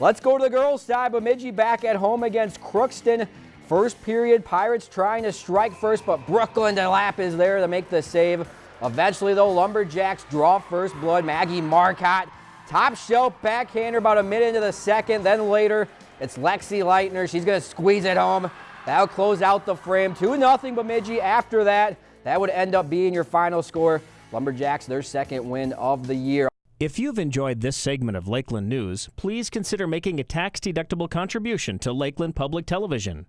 Let's go to the girls' side. Bemidji back at home against Crookston. First period, Pirates trying to strike first, but Brooklyn DeLapp is there to make the save. Eventually, though, Lumberjacks draw first blood. Maggie Marcotte, top shelf backhander about a minute into the second. Then later, it's Lexi Leitner. She's going to squeeze it home. That'll close out the frame. 2-0 Bemidji after that. That would end up being your final score. Lumberjacks, their second win of the year. If you've enjoyed this segment of Lakeland News, please consider making a tax-deductible contribution to Lakeland Public Television.